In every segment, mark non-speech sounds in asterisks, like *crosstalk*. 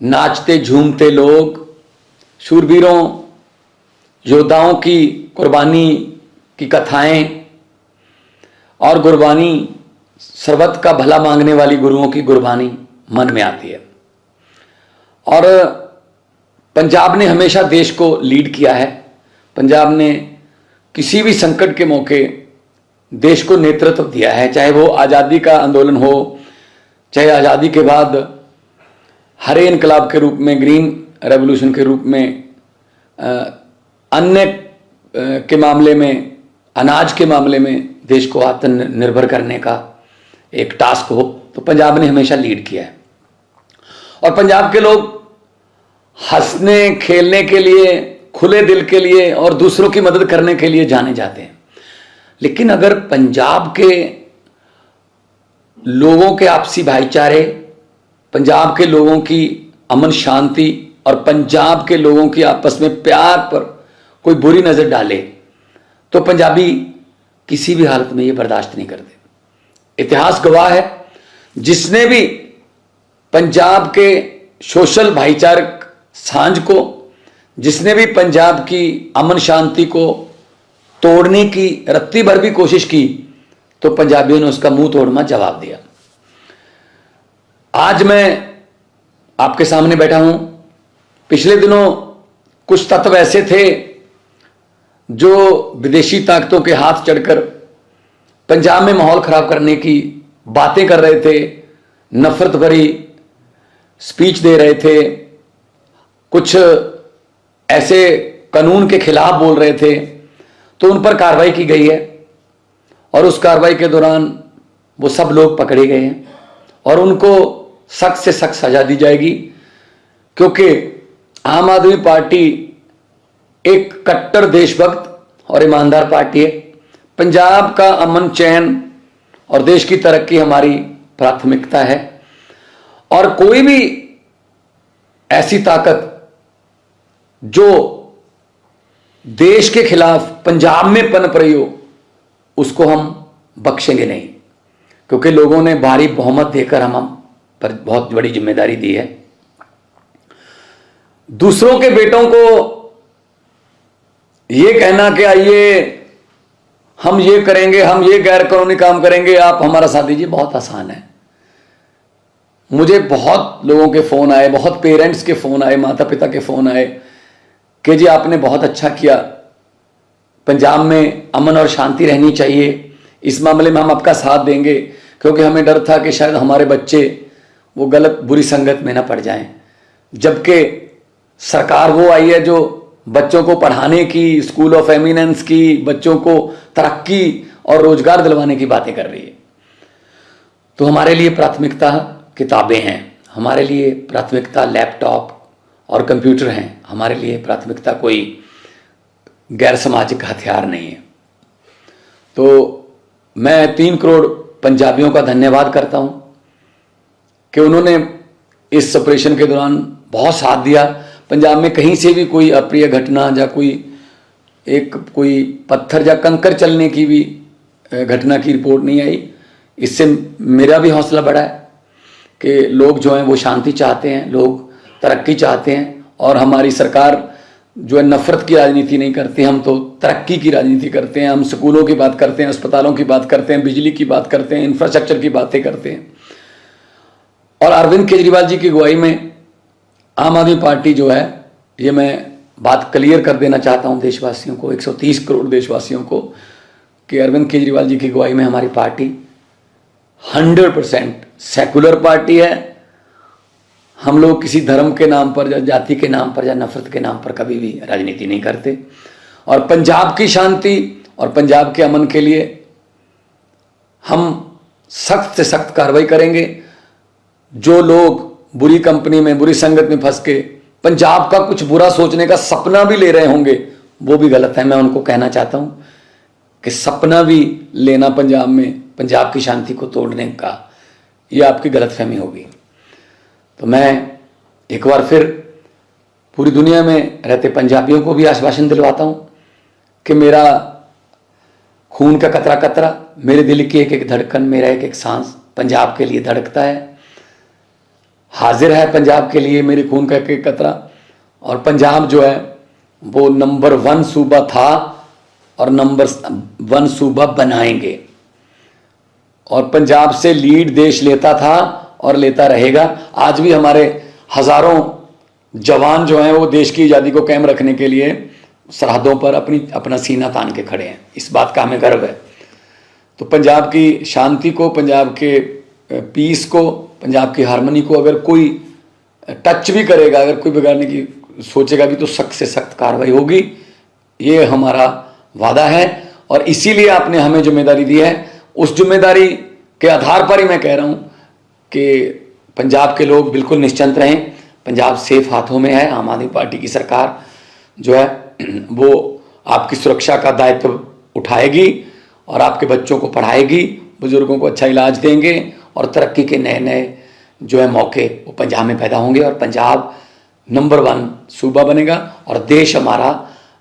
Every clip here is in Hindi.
नाचते, झूमते लोग, शूरवीरों, योद्धाओं की कुर्बानी की कथाएँ और गुरबानी, सर्वत का भला मांगने वाली गुरुओं की गुरबानी मन में आती है। और पंजाब ने हमेशा देश को लीड किया है। पंजाब ने किसी भी संकट के मौके देश को नेतृत्व दिया है। चाहे वो आज़ादी का आंदोलन हो, चाहे आज़ादी के बाद हरे इनकलाब के रूप में, ग्रीन रेवोल्यूशन के रूप में अन्य के मामले में, अनाज के मामले में देश को आत्मनिर्भर करने का एक टास्क हो तो पंजाब ने हमेशा लीड किया है। और पंजाब के लोग हंसने, खेलने के लिए, खुले दिल के लिए और दूसरों की मदद करने के लिए जाने जाते हैं। लेकिन अगर पंजाब के लोगों के आपसी भाईचारे पंजाब के लोगों की अमन शांति और पंजाब के लोगों की आपस में प्यार पर कोई बुरी नज़र डाले तो पंजाबी किसी भी हालत में ये बर्दाश्त नहीं करते। इतिहास गवाह है, जिसने भी पंजाब के सोशल भाईचारक साँझ को, जिसने भी पंजाब की अमन शांति को तोड़ने की, रत्ती भर भी कोशिश की तो पंजाबियों ने उसका मुँह तोड़ना जवाब दिया। आज मैं आपके सामने बैठा हूँ। पिछले दिनों कुछ तत्व ऐसे थे जो विदेशी ताकतों के हाथ चढ़कर पंजाब में माहौल खराब करने की बातें कर रहे थे, नफरत भरी स्पीच दे रहे थे, कुछ ऐसे कानून के खिलाफ बोल रहे थे तो उन पर कार्रवाई की गई है और उस कार्रवाई के दौरान वो सब लोग पकड़े गए हैं और उनको सख्त से सख्त सजा दी जाएगी, क्योंकि आम आदमी पार्टी एक कट्टर देशभक्त और ईमानदार पार्टी है। पंजाब का अमन चैन और देश की तरक्की हमारी प्राथमिकता है। और कोई भी ऐसी ताकत जो देश के खिलाफ पंजाब में पनप रही हो, उसको हम बख्शेंगे नहीं, क्योंकि लोगों ने भारी बहुमत देकर हम हम पर बहुत बड़ी ज़िम्मेदारी दी है। दूसरों के बेटों को ये कहना कि आइए, हम ये करेंगे, हम ये गैर कानूनी काम करेंगे, आप हमारा साथ दीजिए, बहुत आसान है। मुझे बहुत लोगों के फ़ोन आए, बहुत पेरेंट्स के फ़ोन आए माता पिता के फ़ोन आए, कि जी आपने बहुत अच्छा किया। पंजाब में अमन और शांति रहनी चाहिए। इस मामले में हम आपका साथ देंगे, क्योंकि हमें डर था कि शायद हमारे बच्चे वो गलत बुरी संगत में ना पड़ जाएँ। जबकि सरकार वो आई है जो बच्चों को पढ़ाने की, स्कूल ऑफ़ एमिनेंस की, बच्चों को तरक्की और रोज़गार दिलवाने की बातें कर रही है। तो हमारे लिए प्राथमिकता किताबें हैं, हमारे लिए प्राथमिकता लैपटॉप और कंप्यूटर हैं, हमारे लिए प्राथमिकता कोई गैर सामाजिक हथियार नहीं है। तो मैं तीन करोड़ पंजाबियों का धन्यवाद करता हूँ। कि उन्होंने इस ऑपरेशन के दौरान बहुत साथ दिया। पंजाब में कहीं से भी कोई अप्रिय घटना या कोई एक कोई पत्थर या कंकर चलने की भी घटना की रिपोर्ट नहीं आई। इससे मेरा भी हौसला बढ़ा है कि लोग जो हैं वो शांति चाहते हैं, लोग तरक्की चाहते हैं और हमारी सरकार जो है नफरत की राजनीति नहीं करती, हम तो तरक्की की राजनीति करते हैं, हम स्कूलों की बात करते हैं, अस्पतालों की बात करते हैं, बिजली की बात करते हैं इंफ्रास्ट्रक्चर की बातें करते हैं। और अरविंद केजरीवाल जी की अगुवाई में आम आदमी पार्टी जो है, ये मैं बात क्लियर कर देना चाहता हूँ देशवासियों को 130 करोड़ देशवासियों को, कि अरविंद केजरीवाल जी की अगुवाई में हमारी पार्टी 100 परसेंट सेकुलर पार्टी है। हम लोग किसी धर्म के नाम पर या जाति के नाम पर या नफरत के नाम पर कभी भी राजनीति नहीं करते। और पंजाब की शांति और पंजाब के अमन के लिए हम सख्त से सख्त कार्रवाई करेंगे। जो लोग बुरी कंपनी में, बुरी संगत में फंस के पंजाब का कुछ बुरा सोचने का सपना भी ले रहे होंगे, वो भी गलत है। मैं उनको कहना चाहता हूँ कि सपना भी लेना पंजाब में, पंजाब की शांति को तोड़ने का, ये आपकी गलतफहमी होगी। तो मैं एक बार फिर पूरी दुनिया में रहते पंजाबियों को भी आश्वासन दिलवाता हूँ कि मेरा खून का कतरा कतरा मेरे दिल की एक एक धड़कन, मेरा एक एक सांस पंजाब के लिए धड़कता है। हाजिर है पंजाब के लिए मेरे खून का एक एक कतरा। और पंजाब जो है, वो नंबर वन सूबा था और नंबर वन सूबा बनाएँगे। और पंजाब से लीड देश लेता था और लेता रहेगा। आज भी हमारे हज़ारों जवान जो हैं, वो देश की आज़ादी को कायम रखने के लिए सरहदों पर अपनी, अपना सीना तान के खड़े हैं। इस बात का हमें गर्व है। तो पंजाब की शांति को, पंजाब के पीस को पंजाब की हारमोनी को अगर कोई टच भी करेगा, अगर कोई बिगाड़ने की सोचेगा भी तो सख्त से सख्त कार्रवाई होगी। ये हमारा वादा है और इसीलिए आपने हमें ज़िम्मेदारी दी है। उस ज़िम्मेदारी के आधार पर ही मैं कह रहा हूँ कि पंजाब के लोग बिल्कुल निश्चिंत रहें। पंजाब सेफ़ हाथों में है, आम आदमी पार्टी की सरकार जो है, *clears throat* वो आपकी सुरक्षा का दायित्व उठाएगी और आपके बच्चों को पढ़ाएगी, बुज़ुर्गों को अच्छा इलाज देंगे और तरक्की के नए नए जो है मौके वो पंजाब में पैदा होंगे और पंजाब नंबर वन सूबा बनेगा और देश हमारा,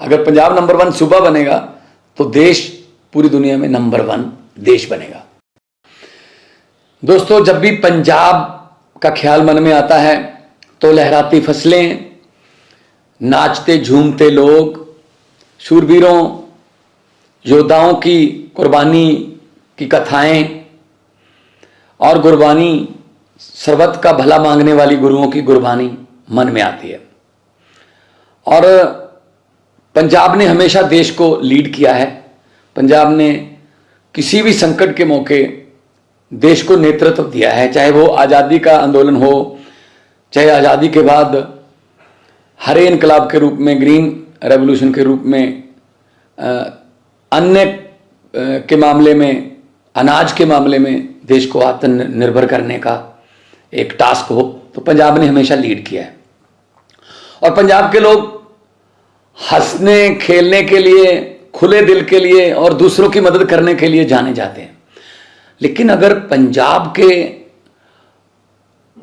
अगर पंजाब नंबर वन सूबा बनेगा तो देश पूरी दुनिया में नंबर वन देश बनेगा। दोस्तों, जब भी पंजाब का ख्याल मन में आता है तो लहराती फ़सलें, नाचते झूमते लोग, शूरवीरों, योद्धाओं की कुर्बानी की कथाएँ और गुरबानी सरबत का भला मांगने वाली गुरुओं की गुरबानी मन में आती है। और पंजाब ने हमेशा देश को लीड किया है। पंजाब ने किसी भी संकट के मौके देश को नेतृत्व दिया है। चाहे वो आज़ादी का आंदोलन हो, चाहे आज़ादी के बाद हरे इनकलाब के रूप में, ग्रीन रेवोल्यूशन के रूप में अन्य के मामले में, अनाज के मामले में देश को आत्मनिर्भर करने का एक टास्क हो तो पंजाब ने हमेशा लीड किया है। और पंजाब के लोग हंसने, खेलने के लिए, खुले दिल के लिए और दूसरों की मदद करने के लिए जाने जाते हैं। लेकिन अगर पंजाब के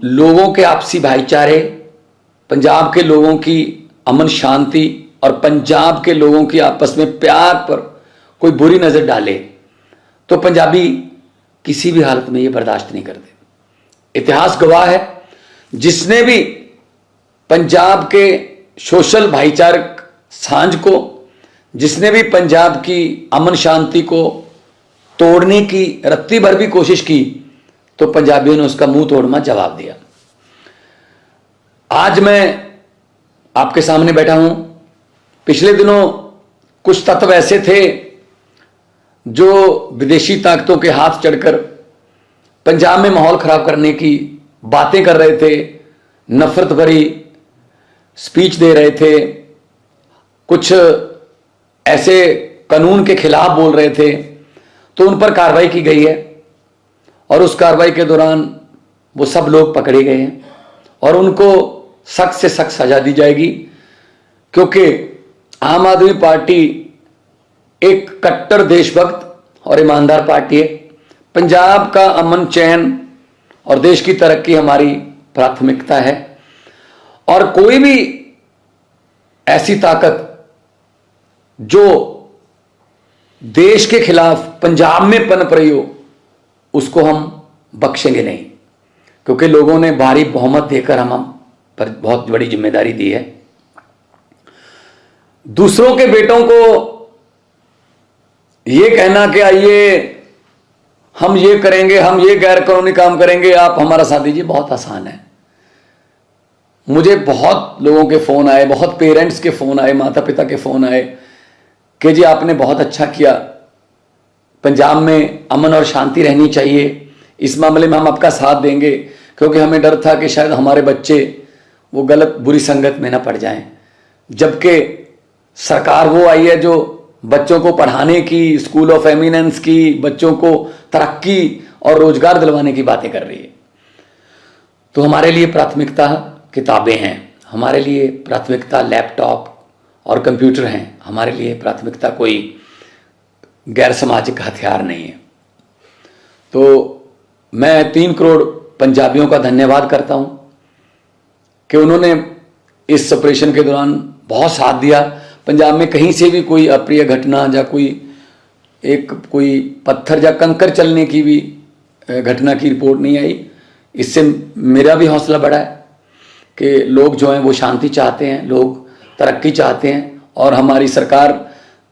लोगों के आपसी भाईचारे, पंजाब के लोगों की अमन शांति और पंजाब के लोगों की आपस में प्यार पर कोई बुरी नज़र डाले तो पंजाबी किसी भी हालत में ये बर्दाश्त नहीं करते। इतिहास गवाह है, जिसने भी पंजाब के सोशल भाईचारक साँझ को, जिसने भी पंजाब की अमन शांति को तोड़ने की, रत्ती भर भी कोशिश की तो पंजाबियों ने उसका मुँह तोड़ना जवाब दिया। आज मैं आपके सामने बैठा हूँ। पिछले दिनों कुछ तत्व ऐसे थे जो विदेशी ताकतों के हाथ चढ़कर पंजाब में माहौल खराब करने की बातें कर रहे थे, नफरत भरी स्पीच दे रहे थे, कुछ ऐसे कानून के खिलाफ बोल रहे थे तो उन पर कार्रवाई की गई है और उस कार्रवाई के दौरान वो सब लोग पकड़े गए हैं और उनको सख्त से सख्त सजा दी जाएगी, क्योंकि आम आदमी पार्टी एक कट्टर देशभक्त और ईमानदार पार्टी है। पंजाब का अमन चैन और देश की तरक्की हमारी प्राथमिकता है। और कोई भी ऐसी ताकत जो देश के खिलाफ पंजाब में पनप रही हो, उसको हम बख्शेंगे नहीं। क्योंकि लोगों ने भारी बहुमत देकर हम पर बहुत बड़ी ज़िम्मेदारी दी है। दूसरों के बेटों को ये कहना कि आइए, हम ये करेंगे, हम ये गैर कानूनी काम करेंगे, आप हमारा साथ दीजिए, बहुत आसान है। मुझे बहुत लोगों के फ़ोन आए, बहुत पेरेंट्स के फ़ोन आए माता पिता के फ़ोन आए, कि जी आपने बहुत अच्छा किया। पंजाब में अमन और शांति रहनी चाहिए। इस मामले में हम आपका साथ देंगे, क्योंकि हमें डर था कि शायद हमारे बच्चे वो गलत, बुरी संगत में ना पड़ जाएँ। जबकि सरकार वो आई है जो बच्चों को पढ़ाने की स्कूल ऑफ़ एमिनेंस की, बच्चों को तरक्की और रोज़गार दिलवाने की बातें कर रही है। तो हमारे लिए प्राथमिकता किताबें हैं, हमारे लिए प्राथमिकता लैपटॉप और कंप्यूटर हैं, हमारे लिए प्राथमिकता कोई गैर सामाजिक हथियार नहीं है। तो मैं तीन करोड़ पंजाबियों का धन्यवाद करता हूँ कि उन्होंने इस ऑपरेशन के दौरान बहुत साथ दिया। पंजाब में कहीं से भी कोई अप्रिय घटना या कोई एक कोई पत्थर या कंकर चलने की भी घटना की रिपोर्ट नहीं आई। इससे मेरा भी हौसला बढ़ा है कि लोग जो हैं वो शांति चाहते हैं, लोग तरक्की चाहते हैं और हमारी सरकार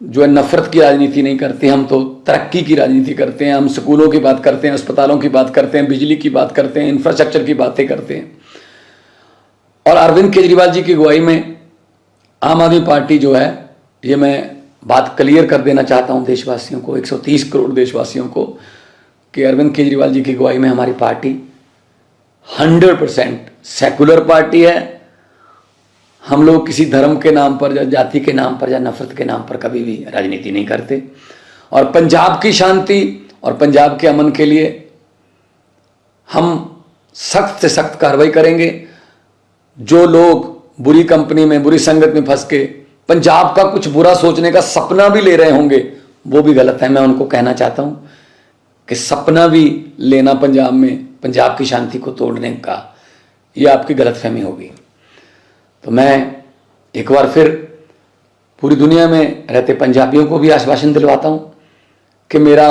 जो है नफरत की राजनीति नहीं करती, हम तो तरक्की की राजनीति करते हैं, हम स्कूलों की बात करते हैं, अस्पतालों की बात करते हैं, बिजली की बात करते हैं, इंफ्रास्ट्रक्चर की बातें करते हैं। और अरविंद केजरीवाल जी की अगुवाई में आम आदमी पार्टी जो है, ये मैं बात क्लियर कर देना चाहता हूँ देशवासियों को 130 करोड़ देशवासियों को, कि अरविंद केजरीवाल जी की अगुवाई में हमारी पार्टी 100 परसेंट सेकुलर पार्टी है। हम लोग किसी धर्म के नाम पर या जाति के नाम पर या नफरत के नाम पर कभी भी राजनीति नहीं करते। और पंजाब की शांति और पंजाब के अमन के लिए हम सख्त से सख्त कार्रवाई करेंगे। जो लोग बुरी कंपनी में, बुरी संगत में फंस के, पंजाब का कुछ बुरा सोचने का सपना भी ले रहे होंगे, वो भी गलत है। मैं उनको कहना चाहता हूँ कि सपना भी लेना पंजाब में, पंजाब की शांति को तोड़ने का, ये आपकी गलतफहमी होगी। तो मैं एक बार फिर पूरी दुनिया में रहते पंजाबियों को भी आश्वासन दिलवाता हूँ कि मेरा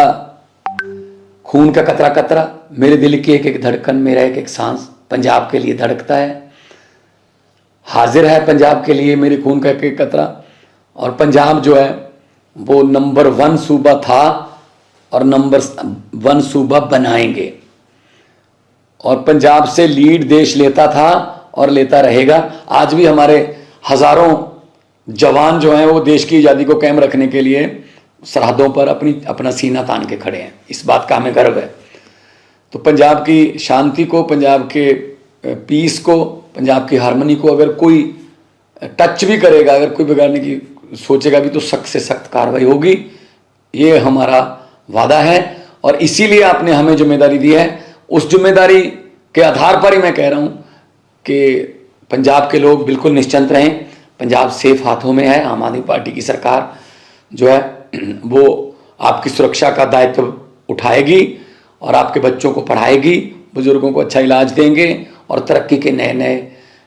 खून का कतरा कतरा मेरे दिल की एक एक धड़कन, मेरा एक एक सांस पंजाब के लिए धड़कता है। हाजिर है पंजाब के लिए मेरे खून का एक कतरा। और पंजाब जो है, वो नंबर वन सूबा था और नंबर वन सूबा बनाएँगे। और पंजाब से लीड देश लेता था और लेता रहेगा। आज भी हमारे हज़ारों जवान जो हैं, वो देश की आज़ादी को कायम रखने के लिए सरहदों पर अपनी, अपना सीना तान के खड़े हैं। इस बात का हमें गर्व है। तो पंजाब की शांति को, पंजाब के पीस को, पंजाब की हारमोनी को अगर कोई टच भी करेगा, अगर कोई बिगाड़ने की सोचेगा भी तो सख्त से सख्त कार्रवाई होगी। ये हमारा वादा है और इसीलिए आपने हमें ज़िम्मेदारी दी है। उस ज़िम्मेदारी के आधार पर ही मैं कह रहा हूँ कि पंजाब के लोग बिल्कुल निश्चिंत रहें। पंजाब सेफ़ हाथों में है, आम आदमी पार्टी की सरकार जो है, वो आपकी सुरक्षा का दायित्व उठाएगी और आपके बच्चों को पढ़ाएगी, बुज़ुर्गों को अच्छा इलाज देंगे और तरक्की के नए नए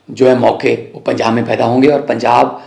जो है मौके वो पंजाब में पैदा होंगे और पंजाब